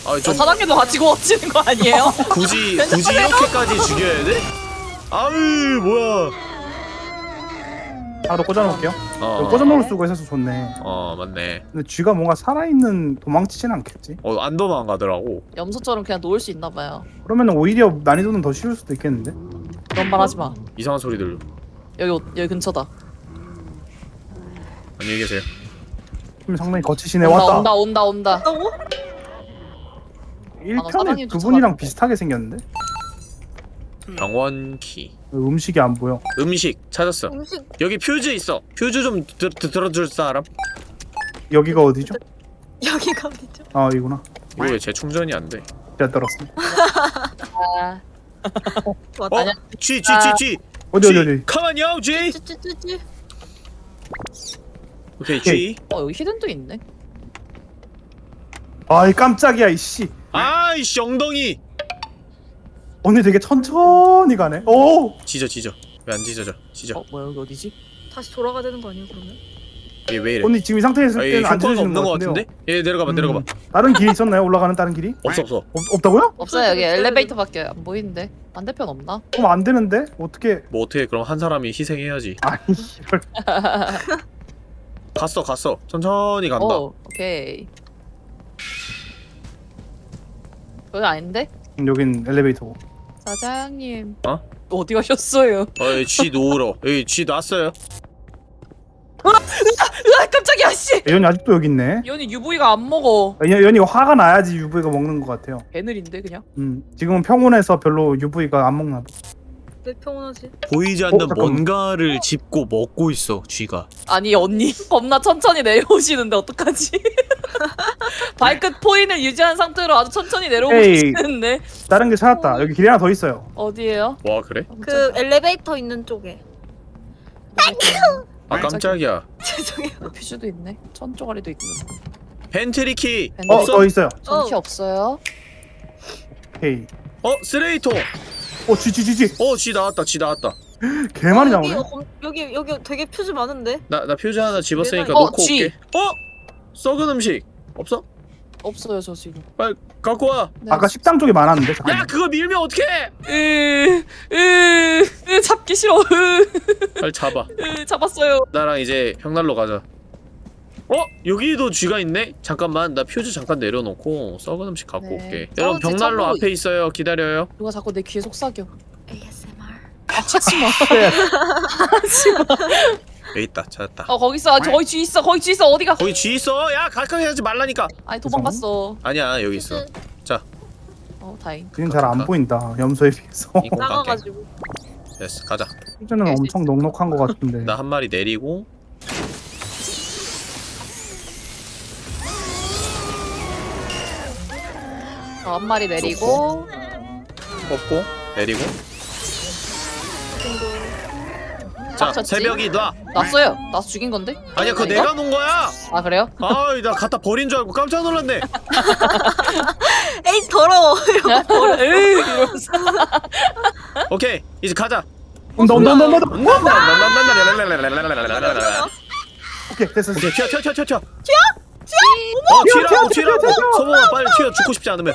아저좀 사장님도 같이 구워지는 거 아니에요? *laughs* 굳이 굳이 이렇게까지 죽여야 돼? 아유 뭐야? 바로 꽂아놓을게요. 어, 꽂아놓을 수가 있어서 좋네. 어 맞네. 근데 쥐가 뭔가 살아있는 도망치진 않겠지? 어안 도망가더라고. 염소처럼 그냥 놓을 수 있나 봐요 그러면 오히려 난이도는 더 쉬울 수도 있겠는데? 그런 말 하지 마 이상한 소리 들려. 여기 오- 여기 근처다 안녕히 계세요. 그럼 상당히 거치시네 온다 왔다. 온다 온다 온다? 1편에 사장님 그분이랑. 비슷하게 생겼는데? 병원 키. 음식이 안 보여. 음식 찾았어. 음식 여기 퓨즈 있어. 퓨즈 좀 들, 들, 들어줄 사람? 여기가 어디죠? *laughs* 여기가 어디죠? 아 이구나. 이거 왜 재충전이 안 돼? 제가 떨었습니다. 아. 어? 쥐, 쥐, 쥐, 쥐. 어디 어디 어디? 가만요, 쥐. 찌찌찌찌. 오케이, 쥐. 어 여기 히든도 있네 아이 깜짝이야 이씨. 아이씨, 엉덩이. 언니 되게 천천히 가네. 오. 짖어, 짖어. 왜안 짖어져? 짖어. 어 뭐야 여기 어디지? 다시 돌아가야 되는 거 아니에요 그러면? 얘 왜 이래? 언니 지금 이 상태에 있을 아, 안 효과가 없는 것 같은데요. 같은데? 얘 내려가봐, 내려가봐. 음, 다른 길이 있었나요? 올라가는 다른 길이? 없어, 없어. 없, 없다고요? 없어요 여기 없어요. 엘리베이터밖에 안 보이는데 반대편 없나? 그럼 안 되는데 어떻게? 뭐 어떻게 그럼 한 사람이 희생해야지. *laughs* 아니 이걸 갔어, 갔어. 천천히 간다. 오 오케이 여기 아닌데? 음, 여긴 엘리베이터고. 사장님 어? 어디 가셨어요? 어, 여기 쥐 놓으러. 여기 쥐 놨어요. 으아 깜짝이야 씨. 연이 아직도 여기 있네. 연이 UV가 안 먹어. 연, 연이 화가 나야지 UV가 먹는 것 같아요. 개느린데 그냥. 음, 지금은 평온해서 별로 UV가 안 먹나 봐. 왜 평온하지? 보이지 않는 어. 뭔가를 짚고 먹고 있어 쥐가 아니 언니 *laughs* 겁나 천천히 내려오시는데 어떡하지? *laughs* 발끝 포인을 유지한 상태로 아주 천천히. 계시는데 다른 게 찾았다. 여기 길이 하나 더 있어요. 어디에요? 와 그래? 그 엘리베이터 있는 쪽에. 아 깜짝이야 *laughs* 죄송해요. 퓨즈도 있네. 천 쪼가리도 있고. pantry key pantry key. 어, 없어? 더 있어요. 전키 어. 없어요. 오케이. 어 쓰레기통 어, 쥐, 쥐, 쥐, 쥐. 어 쥐 나왔다 쥐 나왔다 개 많이 여기, 나오네. 어, 여기 여기 되게 퓨즈 많은데. 나 나 퓨즈 하나 집었으니까 어, 놓고 쥐. 올게 어? 썩은 음식 없어? 없어요 저 지금. 빨리 갖고 와 네. 아까 식당 쪽에 많았는데. 야 잠깐만. 그거 밀면 어떡해 으, 으, 으, 잡기 싫어. 으, 빨리 잡아 으, 잡았어요. 나랑 이제 벽난로 가자 어? 여기도 쥐가 있네? 잠깐만 나 퓨즈 잠깐 내려놓고 썩은 음식 갖고 네. 올게 여러분 벽난로 지 앞에 있어요 기다려요 누가 자꾸 내 귀에 속삭여. ASMR. 아, 하지 마. *laughs* 네. 하지 마. 여기 있다 찾았다 어 거기 있어. 아, 거기 쥐 있어. 거기 쥐 있어. 어디가? 거기 쥐 있어 야 가까이 하지 말라니까 아니 도망갔어. 아니야 여기 있어 어 다행. 그냥 잘안 보인다. 염소에 비해서. 나가가지고. 됐어 가자 퓨즈는 엄청 넉넉한 것 같은데. 나 한 마리 내리고 저한 마리 내리고. 뽑고 내리고 자 쳤지? 새벽이 놔 났어요. 나서 죽인 건데? 아니야 그거? 내가 놓은 거야 아 그래요? 아이 나 갖다 버린 줄 알고 깜짝 놀랐네 에이 더러워. 에이 이러면서. 오케이 이제 가자. 온다. 오케이, 됐어. 오케이 튀어 튀어 튀어 튀어 튀어 튀어? 어 튀라고 튀라고. 소범아 빨리 튀어 죽고 싶지 않으면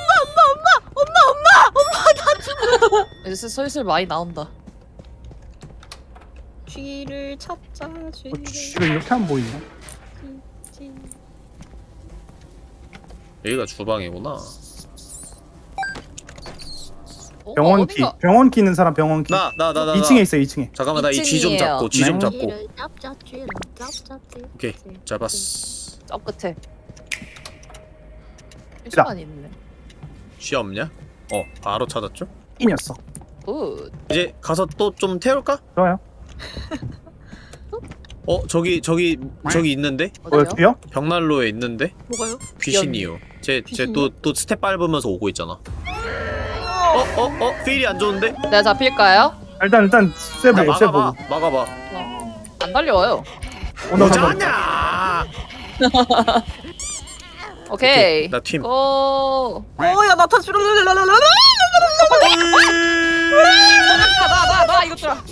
이제 슬슬 많이 나온다. 쥐를 찾자 어, 쥐를. 쥐가 이렇게 안 보이네. 쥐. 여기가 주방이구나 어, 병원 키. 병원 키 있는 사람 병원 키. 나 나 나 나 2층에 있어, 2층에. 잠깐만 나 이 쥐좀 2층이에요. 잡고 쥐좀 네. 잡고 쥐를 잡자 쥐를 잡자 쥐. 오케이 잡았어 저 끝에. 시간 있네. 쥐 없냐? 어 바로 찾았죠? 이 녀석. good. 이제 가서 또 좀 태울까? 좋아요. *laughs* 어 저기 저기 저기 있는데 뭐야, 어디요? 벽난로에 있는데 뭐가요? 귀신이요. 쟤쟤 귀신이요? 또또 스텝 밟으면서 오고 있잖아. 어 어 어 feel이 안 좋은데? 내가 잡힐까요? 일단, 일단, 쎄 야, 보고, 쎄 보고. 막아봐 막아봐. 어. 안 달려와요. 온다. 오자냐? *laughs* 오케이. 나 팀. 고. 어야 나타 쥐를. 나나나 이것들아.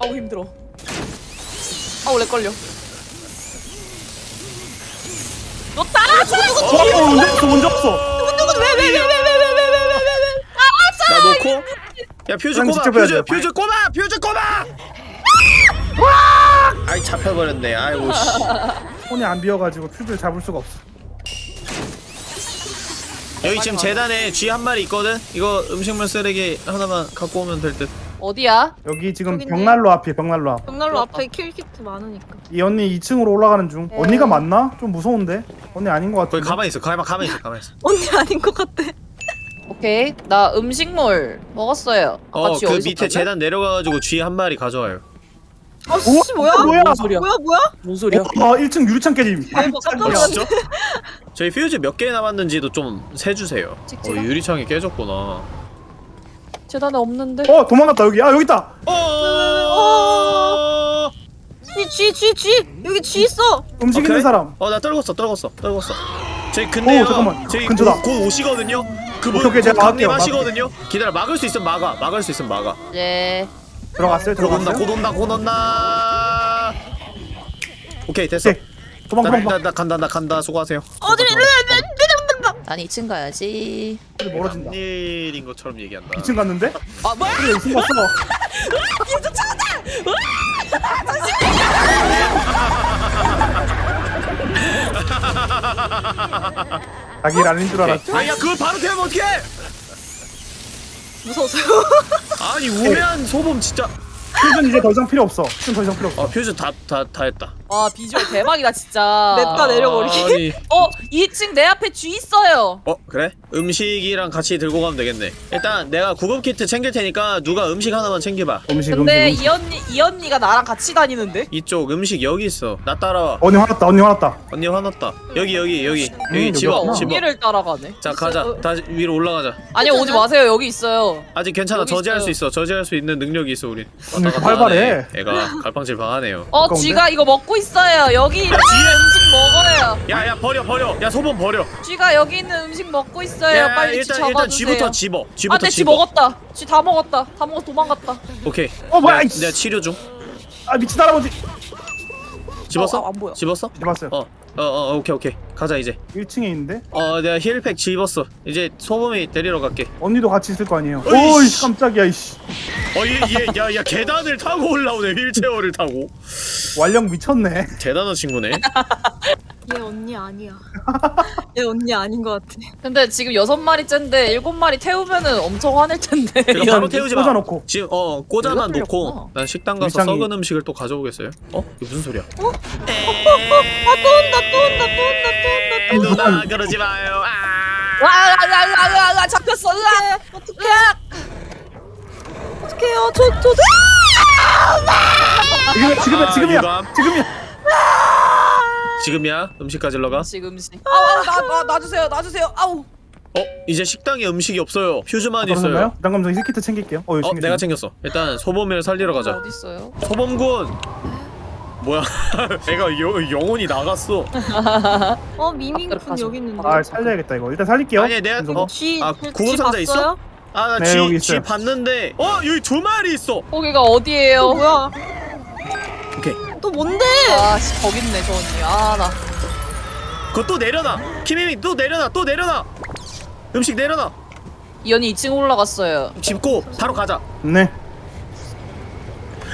아우 힘들어. 아우 렉 걸려. 너 따라줘. 어, 언제 없어, 언제 없어. 나 놓고. 야 퓨즈 그냥 꼽아 직접 해야 퓨즈 돼. 퓨즈 꼽아 퓨즈 꼽아. 아이 잡혀버렸네. 아이고 씨. *laughs* 손이 안 비어가지고 퓨즈를 잡을 수가 없어. 여기 지금 재단에 쥐 한 마리 있거든. 이거 음식물 쓰레기 하나만 갖고 오면 될 듯. 어디야? 여기 지금 저기 있네. 벽난로 앞이야, 벽난로 앞. 벽난로 그렇다. 앞에 킬키트 많으니까. 이 언니 2층으로 올라가는 중. 네. 언니가 맞나? 좀 무서운데? 언니 아닌 것 거기 같은데? 가만히 있어. 가만 가만히 있어. 가만히 있어. *laughs* 언니 아닌 것 같아. 오케이. 나 음식물 먹었어요. 아까 어쥐그 어디서 밑에 땄냐? 재단 내려가가지고 쥐 한 마리 가져와요. 아 씨, 우와, 뭐야? 뭐야? 뭔 소리야? 뭐야 뭐야? 뭔 소리야? 어, 1층 유리창 깨짐. 대박 깜짝 어 놀랐네. 진짜? *laughs* 저희 퓨즈 몇 개 남았는지 좀 세주세요. 어? 유리창이 깨졌구나. 재단에 없는데. 어, 도망갔다, 여기. 아, 여기 있다. 어. 쥐, 쥐, 쥐, 쥐. 여기 쥐 있어. 음식 어, 있는 그래? 사람. 어나 떨궜어 떨궜어 떨궜어. 저희 근데요. 오, 잠깐만. 저희 근처다. 곧, 곧 오시거든요. 그분 오케이, 오케이, 제가 막을게요, 강림하시거든요. 기다려 막을 수 있으면 막아. 막을 수 있으면 막아. 예. 들어갔어요, 들어갔어요. 곧 온다 곧 온다. 오케이 됐어. 오케이. 도망, 나, 도망, 나, 도망. 나 간다 나 간다 수고하세요. 어디? 난 2층 가야지. 멀어진다. 일인 것처럼 얘기한다. 2층 갔는데? 아 뭐야? 그래, 2층 갔어. 자기 일 아닌 줄 알았지? 아야 그걸 바로 태우면 어떡해? 무서웠어요. 아니 우매한 소범 진짜. 퓨즈는 이제 더 이상 필요 없어. 퓨즈는 더 이상 필요 없어. 어 퓨즈 다다 다 했다 와 비주얼 대박이다 진짜. *laughs* 냅다 내려버리기. 아니 어 2층 내 앞에 쥐 있어요. 어 그래? 음식이랑 같이 들고 가면 되겠네 일단 내가 구급 키트 챙길 테니까 누가 음식 하나만 챙겨봐 음식 근데 음식. 이 언니 이 언니가 나랑 같이 다니는데? 이쪽 음식 여기 있어 나 따라와 언니 화났다. 언니 화났다. 언니 화났다 여기 여기 여기 여기 여기 집어. 집어 언니를 따라가네. 자 가자 다시 위로 올라가자 아니 오지 마세요 여기 있어요. 아직 괜찮아 여기 저지할 있어요. 수 있어 저지할 수 있는 능력이 있어 우린 언니 왔다 갔다 활발해. 하네. 애가 갈팡질팡하네요 어? 쥐가 이거 먹고 있어요. 여기 있는 음식 먹어요. 야야 버려 버려 야 소범 버려 쥐가 여기 있는 음식 먹고 있어요. 야 빨리 쥐 일단 잡아주세요. 일단 쥐부터 집어 쥐부터 아내 쥐 집어 먹었다. 쥐 다 먹었다. 다 먹어 도망갔다. 오케이 어 뭐야? 내가. 내가 치료 중아 미친 할아버지. 집었어? 어, 안 보여. 집었어? 집었어요. 어, 어, 어, 오케이, 오케이. 가자, 이제. 1층에 있는데 어, 내가 힐팩 집었어. 이제 소범이 데리러 갈게. 언니도 같이 있을 거 아니에요. 오이씨 깜짝이야 이씨. 어, 얘, 얘, 야, 야, 계단을 타고 올라오네, 휠체어를 타고. 완령 미쳤네. 대단한 친구네. *laughs* 얘 언니 아니야. *laughs* 얘 언니 아닌 것 같아. 근데 지금 여섯 마리째인데 일곱 마리 태우면은 엄청 화낼 텐데. 바로. 태우지 마. 꽂아놓고. 지금, 어, 꽂아만 놓고. 난 식당 가서 일상이- 썩은 음식을 또 가져오겠어요? 어? 이게 무슨 소리야? 아또 온다 또 온다 또 온다 또 온다 또 온다. 누나, 그러지 마요. 아! 와, 아, 아, 아, 아, 잡혔어. 으악! 어떡해. 어떡해요. 저 저. 지금 지금이야 아, 지금이야 유감. 지금이야. 지금이야? 음식 가지러 가? 음식 음식. 아우, 아우, 나, 나, 놔주세요, 놔주세요. 아우. 어? 이제 식당에 음식이 없어요. 퓨즈만 있어요. 그런가요? 부담감정 힐키트 챙길게요. 어, 어. 내가 챙겼어. 일단 소범이를 살리러 가자. 어디 있어요? 소범군! 뭐야? *laughs* 애가 여, 영혼이 나갔어. *laughs* 어 가져. 여기 있는데. 아 살려야겠다 이거. 일단 살릴게요. 아니 내가. 어, 쥐, 아쥐 구급 상자 있어? 봤어요? 아, 네, 쥐, 여기 쥐. 봤는데 어 여기 두 마리 있어. 거기가 어디예요? 어, 뭐야? 또 뭔데? 아, 씨, 거기 있네, 저 언니. 아, 나. 그거 또 내려놔. 김혜민 또 내려놔. 또 내려놔. 음식 내려놔. 이 언니 2층 올라갔어요. 집고 바로 가자. 네.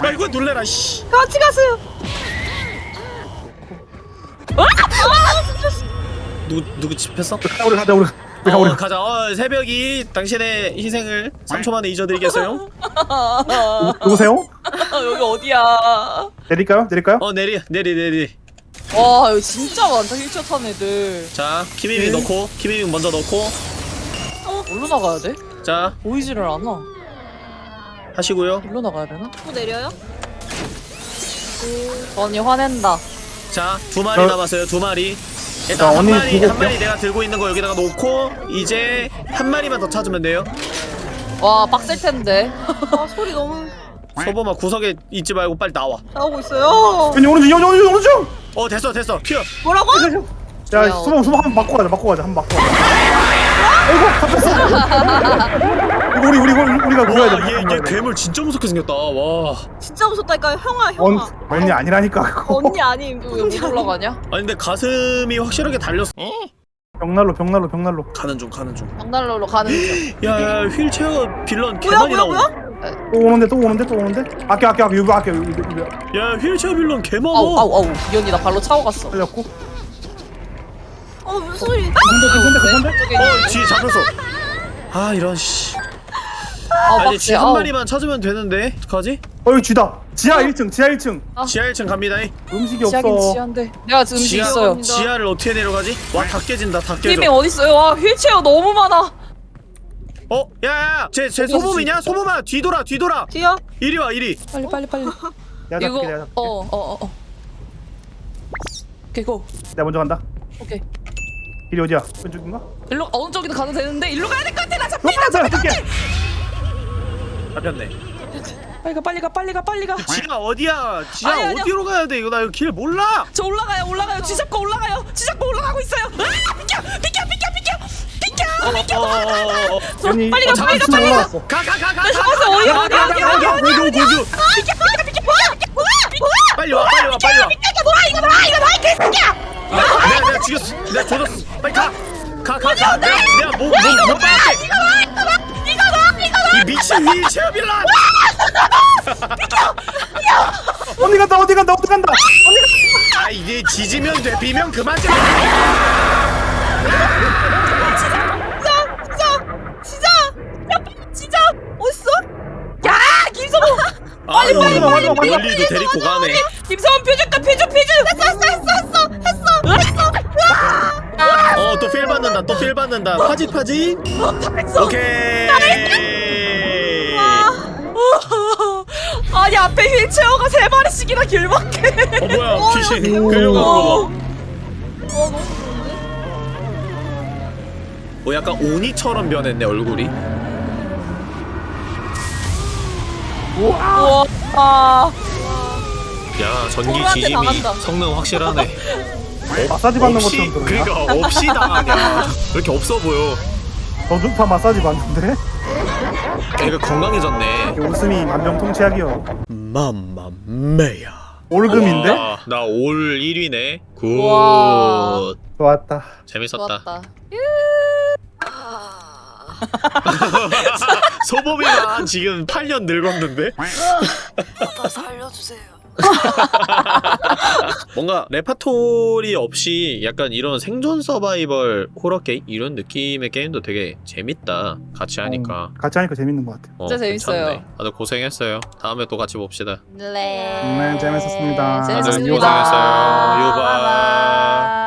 아 이거 놀래라. 씨. 같이 가세요. 누구 누구 집했어? 가자 우리 가자 우리. 우리 가 어, 우리. 가자. 어, 새벽이 당신의 희생을 3초 만에 잊어드리겠어요? *laughs* 누구세요? *laughs* 여기 어디야? 내릴까요? 내릴까요? 어 내리 내리 내리. 와, 여기 진짜 많다, 힐처 탄 애들. 자 김혜민 네. 넣고 김혜민 먼저 넣고 어디로 나가야 돼? 자 보이지를 않아. 하시고요. 일로 나가야 되나? 또 내려요? 저 언니 화낸다. 자 두 마리 저- 남았어요. 두 마리. 자, 일단 한 언니 마리 보고 한 마리 내가 들고 있는 거 여기다가 놓고 이제 한 마리만 더 찾으면 돼요. 와, 빡셀 텐데. 아 소리 너무 소범아 구석에 있지 말고 빨리 나와. 나오고 있어요. 연이 오른쪽 연이 오른쪽 오른쪽. 어 됐어 됐어 튀어. 뭐라고? 야 야, 수범 수범 한번 바꿔 가자 바꿔 가자 한번 바꿔 가자. 아이고 잡혔어. *laughs* 우리 우리 우리 우리가 구해야 돼. 와얘얘 괴물 진짜 무섭게 생겼다. 와. 진짜 무섭다니까 형아 언 형아. 언니 아니라니까 그거. 언니 아님. 못 올라가냐? 아니 근데 가슴이 확실하게 달렸어. 벽난로 벽난로 벽난로. 가는 중 가는 중. 장난로로 가는 중. 야야 휠체어 빌런 개 뭐야 많이 뭐야 나오. 뭐야? 또 오는데 또 오는데 또 오는데. 아껴 아껴 아껴 이거 아껴 이거 이거 야 휠체어 빌런 개 많아. 아우, 아우, 아우. 이 언니 나 발로 차고 갔어. 살렸고. 어 무슨 소리? 괜찮대 괜찮대 괜찮대. 어 뒤에 잡혔어. 아 이런 씨. 아, 아 빡세. 쥐한 아우. 마리만 찾으면 되는데 어떡하지? 어 여기 쥐다. 지하 1층 지하 1층. 지하 1층 갑니다. 음식이 없어. 지하인데. 내가 지금 음식 지하- 있어요. 지하를 어떻게 내려가지? 와 다 깨진다 다 팀이 깨져. 어디 있어요? 와, 휠체어 너무 많아. 어? 야야야 쟤쟤 어디 소범이냐? 소범아 뒤돌아 뒤돌아. 뒤야? 이리 와 이리. 빨리, 빨리, 빨리. 내가 이거, 잡게 내가 잡게. 어, 어, 어, 어. 오케이, 고. 내가 먼저 간다. 오케이. 길이 어디야? 왼쪽인가? 일로 어느 쪽이든 가도 되는데 일로 가야 될 것 같아. 나 잡. 어, 내가 잡게. 잡혔네. 빨리 가, 빨리 가, 빨리 가, 빨리 가. 지하 어디야? 지하 아니, 아니요. 어디로 가야 돼? 이거 나 이거 길 몰라. 저 올라가요, 올라가요. 쥐잡고 올라가요. 쥐잡고 올라가고 있어요. 아, 비켜, 비켜, 비켜, 비켜, 비켜, 비켜. 저 연이 빨리 가, 빨리 가, 층 빨리 가. 가가가가. 잡았어, 어디, 어디, 어디, 어디. 고교 고교. 비켜, 비켜, 비켜. 뭐야, 뭐야, 뭐야. 빨리 와 빨리 와 빨리 와. 이거 뭐야, 이거 뭐야, 이거 뭐야, 개새끼야. 아, 내가 내가 죽였어. 내가 조졌어. 빨리 가. 가 가 가. 내가 내가 뭐뭐뭐 빠게. 이거 봐, 이거 봐. 이 미친 휠체어 빌런. 어디 간다 어디 간다 어디 간다. 어디 간다. 아 이제 지지면 돼 비면 그만 좀. 진짜 진짜 어딨어? 야, 김성호. 아 빨리 빨리 마지막, 빨리 마지막, 마지막. 멀리도 데리고 가네. 김성원 표정과 피주 피주 어, 또필 받는다. 또필 받는다. 파짓 파짓. 했어 오케이. *laughs* 아니 앞에 휠체어가 세 마리씩이나 길막해 어 뭐야 *laughs* 귀신 끌려가는 거 봐. 어 너무 좋은데? 뭐 약간 오니처럼 변했네 얼굴이. 우와 아, 야 전기 당한다. 성능 확실하네. 마사지 받는 없이 것처럼 들어요. 그러니까 없이 당하냐. *laughs* 왜 이렇게 없어 보여? 저주파 마사지 받는데 걔가 건강해졌네. 웃음이 만병통치약이요. 맘마메야. all 금인데 나 all 1위네. good. 좋았다. 재밌었다. 좋았다 *laughs* 소범이만 지금 8년 늙었는데? *laughs* 나 살려주세요 *laughs* 뭔가 레파토리 없이 약간 이런 생존 서바이벌 호러 게임 이런 느낌의 게임도 되게 재밌다. 같이 하니까. 음, 같이 하니까 재밌는 것 같아요. 어, 진짜 재밌어요. 괜찮네. 다들 고생했어요. 다음에 또 같이 봅시다. 네 네, 재밌었습니다. 다들 재밌었습니다 고생했어요. 유바.